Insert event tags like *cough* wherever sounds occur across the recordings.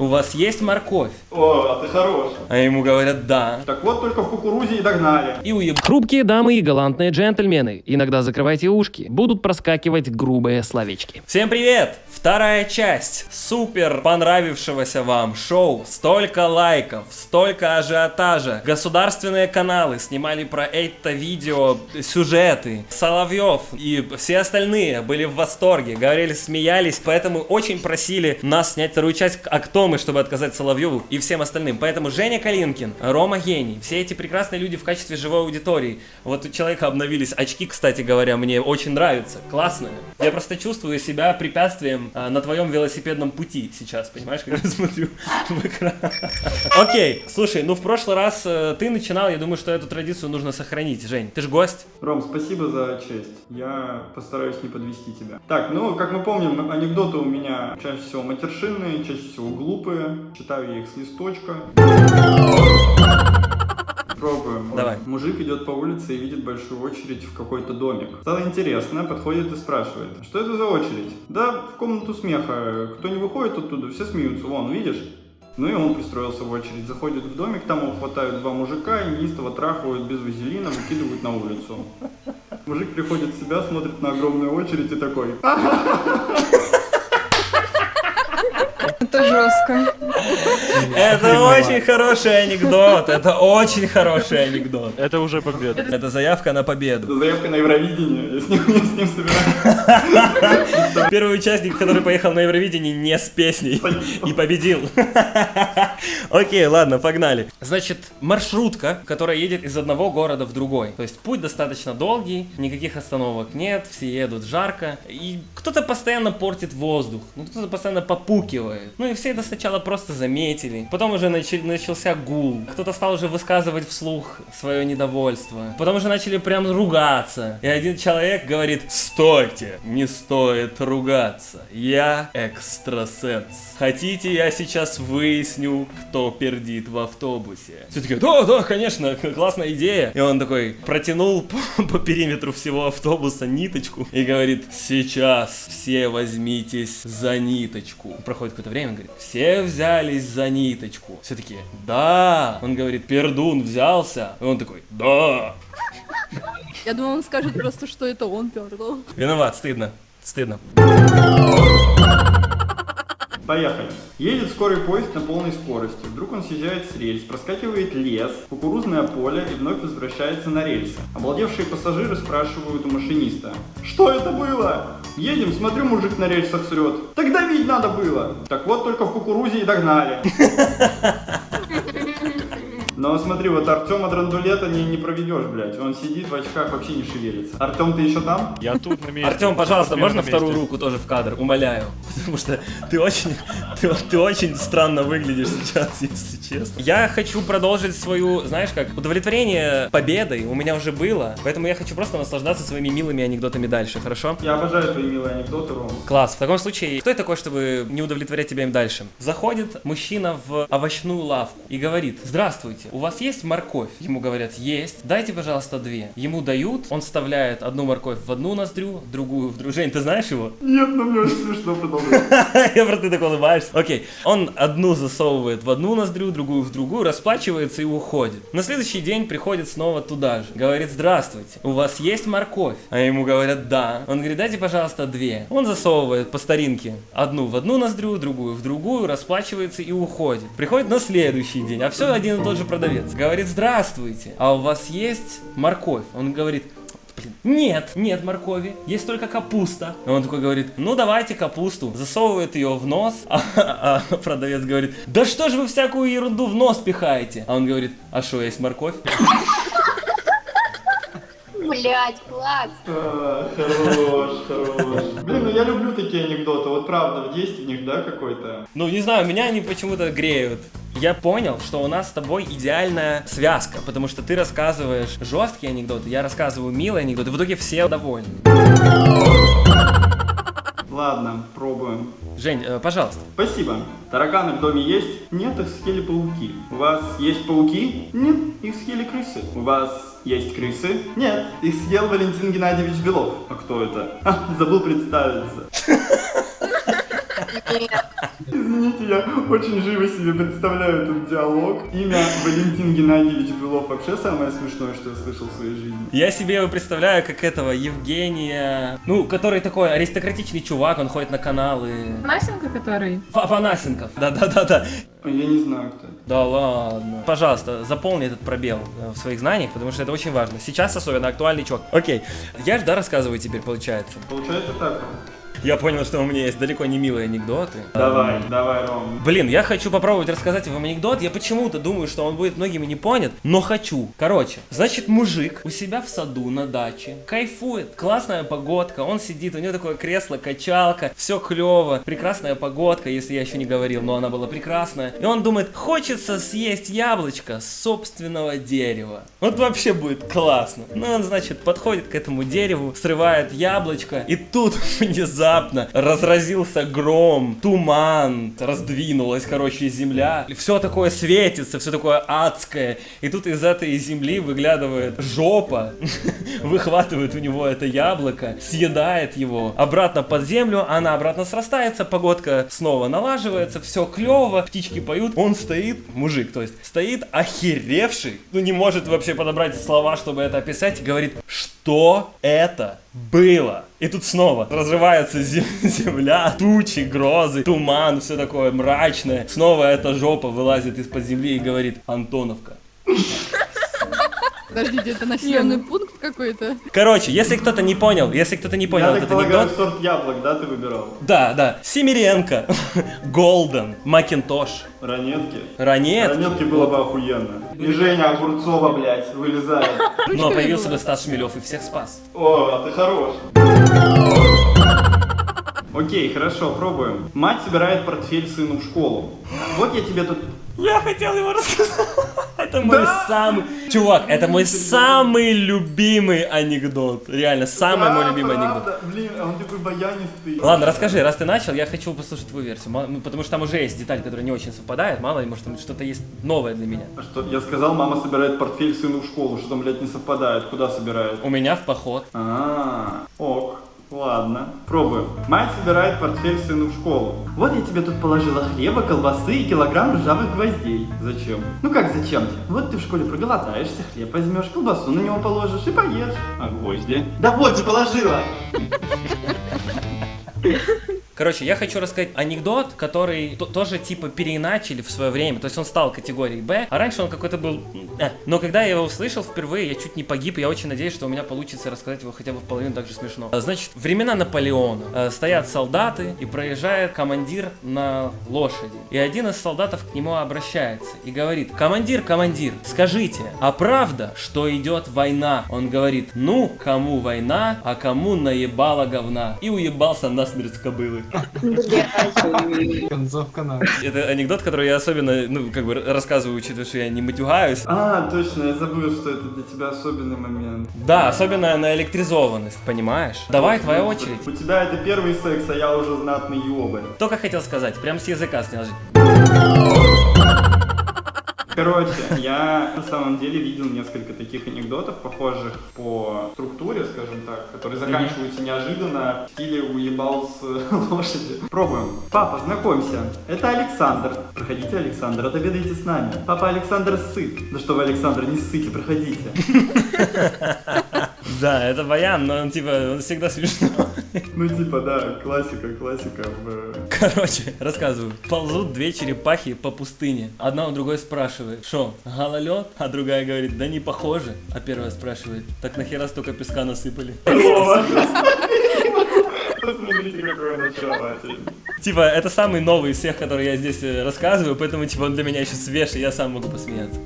у вас есть морковь? О, а ты хорош. А ему говорят, да. Так вот, только в кукурузе и догнали. И уеб... Хрупкие дамы и галантные джентльмены, иногда закрывайте ушки, будут проскакивать грубые словечки. Всем привет! Вторая часть супер понравившегося вам шоу. Столько лайков, столько ажиотажа. Государственные каналы снимали про это видео сюжеты. Соловьев и все остальные были в восторге, говорили, смеялись, поэтому очень просили нас снять вторую часть, а кто мы, чтобы отказать Соловьеву и всем остальным. Поэтому Женя Калинкин, Рома Гений, все эти прекрасные люди в качестве живой аудитории. Вот у человека обновились очки, кстати говоря, мне очень нравятся, классные. Я просто чувствую себя препятствием а, на твоем велосипедном пути сейчас, понимаешь, когда смотрю в экран. Окей, слушай, ну в прошлый раз э, ты начинал, я думаю, что эту традицию нужно сохранить. Жень, ты же гость. Ром, спасибо за честь. Я постараюсь не подвести тебя. Так, ну, как мы помним, анекдоты у меня чаще всего матершинные, чаще всего глупые. Читаю я их с листочка. Пробуем. Давай. Мужик идет по улице и видит большую очередь в какой-то домик. Стало интересно, подходит и спрашивает, что это за очередь? Да, в комнату смеха. Кто не выходит оттуда, все смеются. Вон, видишь? Ну и он пристроился в очередь. Заходит в домик, там его хватают два мужика и неистово трахают без вазелина, выкидывают на улицу. Мужик приходит в себя, смотрит на огромную очередь и такой... Это жестко. *laughs* Это очень хороший анекдот, это очень хороший анекдот. Это уже победа. Это заявка на победу. Заявка на Евровидение. Я с ним, *laughs* я с ним собираюсь. *laughs* Первый участник, который поехал на Евровидение не с песней и победил. Окей, ладно, погнали. Значит, маршрутка, которая едет из одного города в другой. То есть путь достаточно долгий, никаких остановок нет, все едут жарко. И кто-то постоянно портит воздух, ну кто-то постоянно попукивает. Ну и все это сначала просто заметили. Потом уже начался гул. Кто-то стал уже высказывать вслух свое недовольство. Потом уже начали прям ругаться. И один человек говорит, стойте, не стоит ругаться. Я экстрасенс. Хотите, я сейчас выясню, кто пердит в автобусе? Все таки да, да, конечно, классная идея. И он такой протянул *laughs* по, по периметру всего автобуса ниточку и говорит, сейчас все возьмитесь за ниточку. Проходит какое-то время, говорит, все взялись за ниточку. Все таки да. Он говорит, пердун взялся. И он такой, да. Я думал, он скажет просто, что это он пердал. Виноват, стыдно. Стыдно. Поехали. Едет скорый поезд на полной скорости. Вдруг он съезжает с рельс, проскакивает лес, кукурузное поле и вновь возвращается на рельсы. Обалдевшие пассажиры спрашивают у машиниста. Что это было? Едем, смотрю, мужик на рельсах срет. Так давить надо было. Так вот, только в кукурузе и догнали. *laughs* Но смотри, вот Артема Драндулета не, не проведешь, блядь. Он сидит в очках, вообще не шевелится. Артем, ты еще там? Я тут на месте. Артем, пожалуйста, можно вторую руку тоже в кадр? Умоляю. *laughs* Потому что ты очень, ты, ты очень странно выглядишь сейчас, *laughs* если честно. Я хочу продолжить свою, знаешь как, удовлетворение победой у меня уже было, поэтому я хочу просто наслаждаться своими милыми анекдотами дальше, хорошо? Я обожаю твои милые анекдоты, Ром. Класс. В таком случае, кто я такой, чтобы не удовлетворять тебя им дальше? Заходит мужчина в овощную лавку и говорит, здравствуйте, у вас есть морковь? Ему говорят, есть. Дайте, пожалуйста, две. Ему дают, он вставляет одну морковь в одну ноздрю, другую в другую. Жень, ты знаешь его? Нет, ну мне очень смешно продолжать. *laughs* Я просто ты так улыбаешься. Окей. Он одну засовывает в одну ноздрю, другую в другую, расплачивается и уходит. На следующий день приходит снова туда же. Говорит, здравствуйте, у вас есть морковь? А ему говорят, да. Он говорит, дайте, пожалуйста, две. Он засовывает по старинке одну в одну ноздрю, другую в другую, расплачивается и уходит. Приходит на следующий день, а все один и тот же продавец. Говорит, здравствуйте, а у вас есть морковь? Он говорит, Блин, Нет, нет моркови, есть только капуста. И он такой говорит, ну давайте капусту. Засовывает ее в нос, *laughs* а, а продавец говорит, да что же вы всякую ерунду в нос пихаете? А он говорит, а что, есть морковь? Блять, класс. А, Хорош, хорош. Блин, ну я люблю такие анекдоты. Вот правда, в есть в них, да, какой-то? Ну, не знаю, меня они почему-то греют. Я понял, что у нас с тобой идеальная связка, потому что ты рассказываешь жесткие анекдоты, я рассказываю милые анекдоты, в итоге все довольны. Ладно, пробуем. Жень, э, пожалуйста. Спасибо. Тараканы в доме есть? Нет, их съели пауки. У вас есть пауки? Нет, их съели крысы. У вас есть крысы? Нет, их съел Валентин Геннадьевич Белов. А кто это? А, забыл представиться. *laughs* Извините, я очень живо себе представляю этот диалог. Имя Валентин Геннадьевич Белов вообще самое смешное, что я слышал в своей жизни. Я себе его представляю как этого Евгения, ну, который такой аристократичный чувак, он ходит на каналы. Насенко, который? Папанасенков, да-да-да-да. Я не знаю, кто это. Да ладно. Пожалуйста, заполни этот пробел э, в своих знаниях, потому что это очень важно. Сейчас особенно актуальный чувак. Окей, я же, да, рассказываю теперь, получается. Получается так. Я понял, что у меня есть далеко не милые анекдоты. Давай, давай, Ром. Блин, я хочу попробовать рассказать вам анекдот. Я почему-то думаю, что он будет многими не понят, но хочу. Короче, значит, мужик у себя в саду на даче кайфует. Классная погодка, он сидит, у него такое кресло, качалка, все клево. Прекрасная погодка, если я еще не говорил, но она была прекрасная. И он думает, хочется съесть яблочко с собственного дерева. Вот вообще будет классно. Ну, он, значит, подходит к этому дереву, срывает яблочко, и тут *laughs* внезапно разразился гром, туман, раздвинулась, короче, земля. Все такое светится, все такое адское. И тут из этой земли выглядывает жопа, *laughs* выхватывает у него это яблоко, съедает его обратно под землю, она обратно срастается, погодка снова налаживается, все клево, птички поют. Он стоит, мужик, то есть, стоит охеревший, ну не может вообще подобрать слова, чтобы это описать, и говорит, что это было? И тут снова разрывается зе- *laughs* земля, тучи, грозы, туман, все такое мрачное. Снова эта жопа вылазит из-под земли и говорит, Антоновка. Подождите, это населенный пункт какой-то? Короче, если кто-то не понял, если кто-то не понял Я этот так полагаю, анекдот, сорт яблок, да, ты выбирал? да, да, Семиренко, *laughs* Голден, Макинтош, Ранетки? Ранет, Ранетки было бы охуенно. И Женя Огурцова, блядь, вылезает. но появился бы Стас Шмелев и всех спас. О, а ты хорош. Окей, хорошо, пробуем. Мать собирает портфель сыну в школу. Вот я тебе тут... Я хотел его рассказать. Это мой самый... Чувак, это мой самый любимый анекдот. Реально, самый мой любимый анекдот. Блин, а он такой баянистый. Ладно, расскажи, раз ты начал, я хочу послушать твою версию. Потому что там уже есть деталь, которая не очень совпадает. Мало ли, может, там что-то есть новое для меня. А что, я сказал, мама собирает портфель сыну в школу. Что там, блядь, не совпадает? Куда собирает? У меня в поход. А, ок. Пробуем. Мать собирает портфель сыну в школу. Вот я тебе тут положила хлеба, колбасы и килограмм ржавых гвоздей. Зачем? Ну как зачем? Вот ты в школе проголодаешься, хлеб возьмешь, колбасу на него положишь и поешь. А гвозди? Да вот же положила! *laughs* Короче, я хочу рассказать анекдот, который то- тоже типа переиначили в свое время. То есть он стал категорией Б, а раньше он какой-то был... э. Но когда я его услышал впервые, я чуть не погиб, и я очень надеюсь, что у меня получится рассказать его хотя бы в половину так же смешно. А, Значит, времена Наполеона. Э, Стоят солдаты, и проезжает командир на лошади. И один из солдатов к нему обращается и говорит, командир, командир, скажите, а правда, что идет война? Он говорит, ну, кому война, а кому наебала говна. И уебался насмерть кобылы. Концовка на. *laughs* Это анекдот, который я особенно, ну, как бы рассказываю, учитывая, что я не матюгаюсь. А, точно, я забыл, что это для тебя особенный момент. Да, особенно на электризованность, понимаешь? Давай, твоя очередь. У тебя это первый секс, а я уже знатный ёбарь. Только хотел сказать, прям с языка снял. Короче, я на самом деле видел несколько таких анекдотов, похожих по структуре, скажем так, которые заканчиваются неожиданно в стиле уебал с лошади. Пробуем. Папа, знакомься, это Александр. Проходите, Александр, отобедайте с нами. Папа Александр сыт. Да что вы, Александр, не ссыте, проходите. *laughs* Да, это баян, но он типа, он всегда смешно. *laughs* Ну типа, да, классика, классика в... Короче, рассказываю. Ползут две черепахи по пустыне. Одна у другой спрашивает, что, гололед? А другая говорит, да не похоже. А первая спрашивает, так нахера столько песка насыпали? *laughs* Посмотрите, какое начало. Типа, это самый новый из всех, которые я здесь э, рассказываю, поэтому, типа, он для меня еще свеж, и я сам могу посмеяться.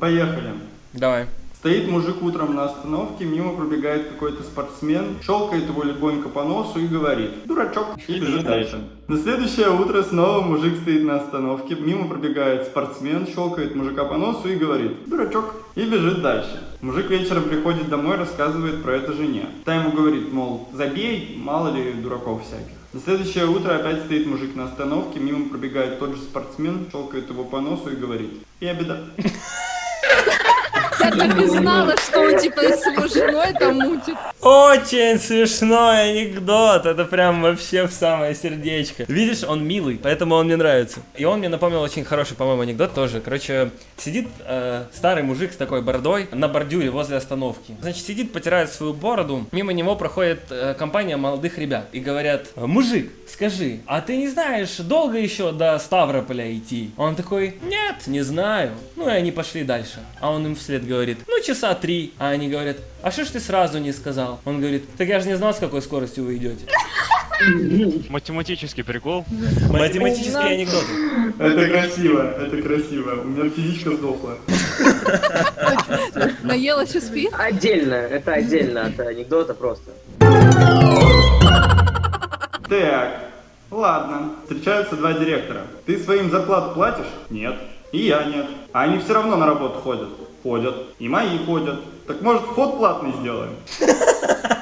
Поехали. Давай. Стоит мужик утром на остановке, мимо пробегает какой-то спортсмен, щелкает его легонько по носу и говорит «Дурачок!» и бежит дальше. На следующее утро снова мужик стоит на остановке, мимо пробегает спортсмен, щелкает мужика по носу и говорит «Дурачок!» и бежит дальше. Мужик вечером приходит домой, рассказывает про это жене. Та ему говорит, мол, забей, мало ли дураков всяких. На следующее утро опять стоит мужик на остановке, мимо пробегает тот же спортсмен, щелкает его по носу и говорит «Я беда». *laughs* Я так и знала, что он типа с его женой там мутит. Очень смешной анекдот, это прям вообще в самое сердечко. Видишь, он милый, поэтому он мне нравится. И он мне напомнил очень хороший, по-моему, анекдот тоже. Короче, сидит э, старый мужик с такой бородой на бордюре возле остановки. Значит, сидит, потирает свою бороду, мимо него проходит э, компания молодых ребят и говорят, мужик, скажи, а ты не знаешь, долго еще до Ставрополя идти? Он такой, нет, не знаю. Ну и они пошли дальше. А он им вслед говорит, ну часа три. А они говорят, а что ж ты сразу не сказал? Он говорит, так я же не знал, с какой скоростью вы идете. *laughs* Математический прикол. Математические анекдоты. Это красиво, это красиво. У меня физичка сдохла. *laughs* Наелась и спит? Отдельно, это отдельно от анекдота просто. Так, ладно. Встречаются два директора. Ты своим зарплату платишь? Нет. И я нет. А они все равно на работу ходят. Ходят. И мои ходят. Так может вход платный сделаем? *laughs*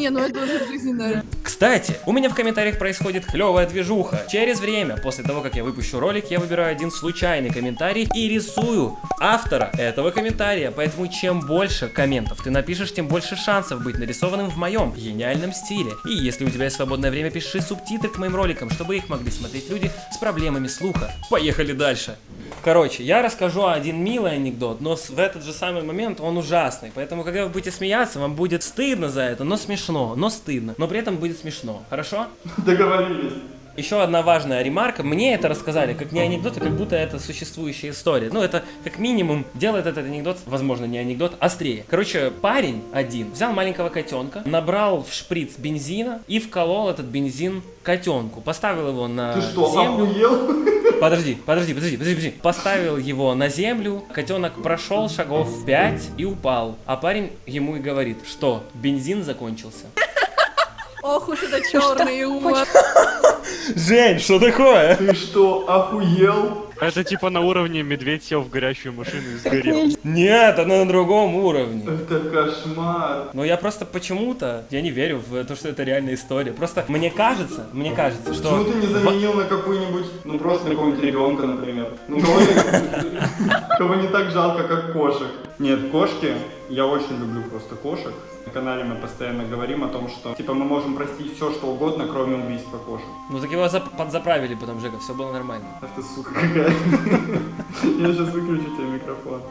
Не, ну это уже жизненно. Кстати, у меня в комментариях происходит клевая движуха. Через время, после того, как я выпущу ролик, я выбираю один случайный комментарий и рисую автора этого комментария. Поэтому чем больше комментов ты напишешь, тем больше шансов быть нарисованным в моем гениальном стиле. И если у тебя есть свободное время, пиши субтитры к моим роликам, чтобы их могли смотреть люди с проблемами слуха. Поехали дальше. Короче, я расскажу один милый анекдот, но в этот же самый момент он ужасный. Поэтому, когда вы будете смеяться, вам будет стыдно за это, но смешно, но стыдно. Но при этом будет смешно. Хорошо? *laughs* Договорились. Еще одна важная ремарка. Мне это рассказали как не анекдот, а как будто это существующая история. Ну, это как минимум делает этот анекдот, возможно, не анекдот, острее. Короче, парень один взял маленького котенка, набрал в шприц бензина и вколол этот бензин котенку. Поставил его на Ты что, землю. охуел? *laughs* Подожди, подожди, подожди, подожди, подожди. Поставил его на землю, котенок прошел шагов 5 и упал. А парень ему и говорит, что бензин закончился. Ох уж это черный юмор. Жень, что такое? Ты что, охуел? Это типа на уровне медведь сел в горящую машину и сгорел. Нет, это на другом уровне. Это кошмар. Но я просто почему-то, я не верю в то, что это реальная история. Просто мне кажется, мне кажется, что... Почему ты не заменил на какую-нибудь, ну просто на какого-нибудь ребенка, например? Ну *laughs* кого не, так жалко, как кошек. Нет, кошки, я очень люблю просто кошек. На канале мы постоянно говорим о том, что типа мы можем простить все, что угодно, кроме убийства кошек. Ну так его зап- подзаправили потом, Жека, все было нормально. Ах ты сука какая. Я сейчас выключу тебе микрофон.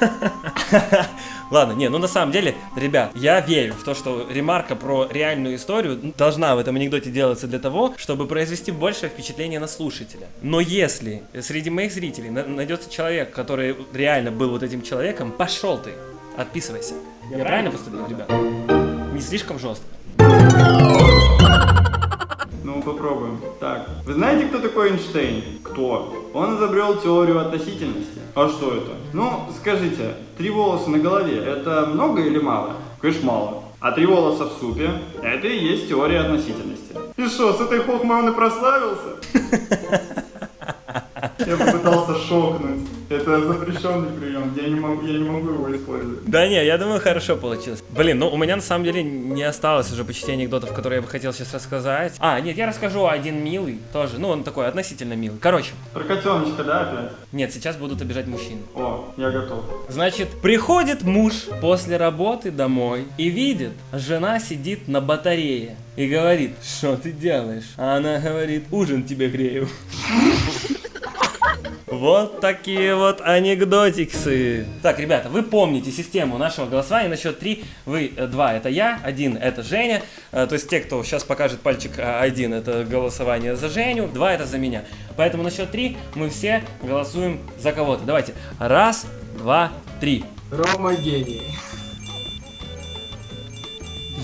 *laughs* Ладно, не, ну на самом деле, ребят, я верю в то, что ремарка про реальную историю должна в этом анекдоте делаться для того, чтобы произвести большее впечатление на слушателя. Но если среди моих зрителей на- найдется человек, который реально был вот этим человеком, пошел ты, отписывайся. Я правильно поступил, ребят? Не слишком жестко. Ну, попробуем. Так, вы знаете, кто такой Эйнштейн? Кто? Он изобрел теорию относительности. А что это? Ну, скажите, три волоса на голове, это много или мало? Конечно, мало. А три волоса в супе, это и есть теория относительности. И что, с этой хохмой он и прославился? *laughs* Я попытался шокнуть. Это запрещенный прием, я не могу, я не могу его использовать. Да не, я думаю, хорошо получилось. Блин, ну у меня на самом деле не осталось уже почти анекдотов, которые я бы хотел сейчас рассказать. А, нет, я расскажу один милый тоже. Ну, он такой относительно милый. Короче, Про котеночка, да, опять? нет, сейчас будут обижать мужчин. О, я готов. Значит, приходит муж после работы домой и видит, жена сидит на батарее и говорит, что ты делаешь? А она говорит, ужин тебе грею. Вот такие вот анекдотиксы. Так, ребята, вы помните систему нашего голосования на счет 3. Вы, э, два это я, один это Женя. Э, То есть те, кто сейчас покажет пальчик а, один, это голосование за Женю, два это за меня. Поэтому на счет 3 мы все голосуем за кого-то. Давайте. Раз, два, три. Рома гений.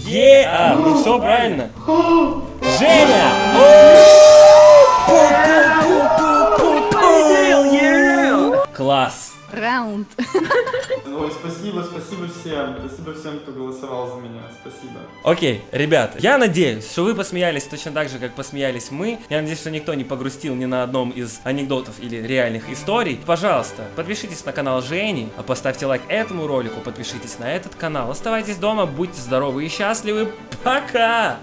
Е, а, ну все правильно. Женя! Класс. Раунд. Ой, спасибо, спасибо всем. Спасибо всем, кто голосовал за меня. Спасибо. Окей, ребят, я надеюсь, что вы посмеялись точно так же, как посмеялись мы. Я надеюсь, что никто не погрустил ни на одном из анекдотов или реальных историй. Пожалуйста, подпишитесь на канал Жени, а поставьте лайк этому ролику, подпишитесь на этот канал. Оставайтесь дома, будьте здоровы и счастливы. Пока!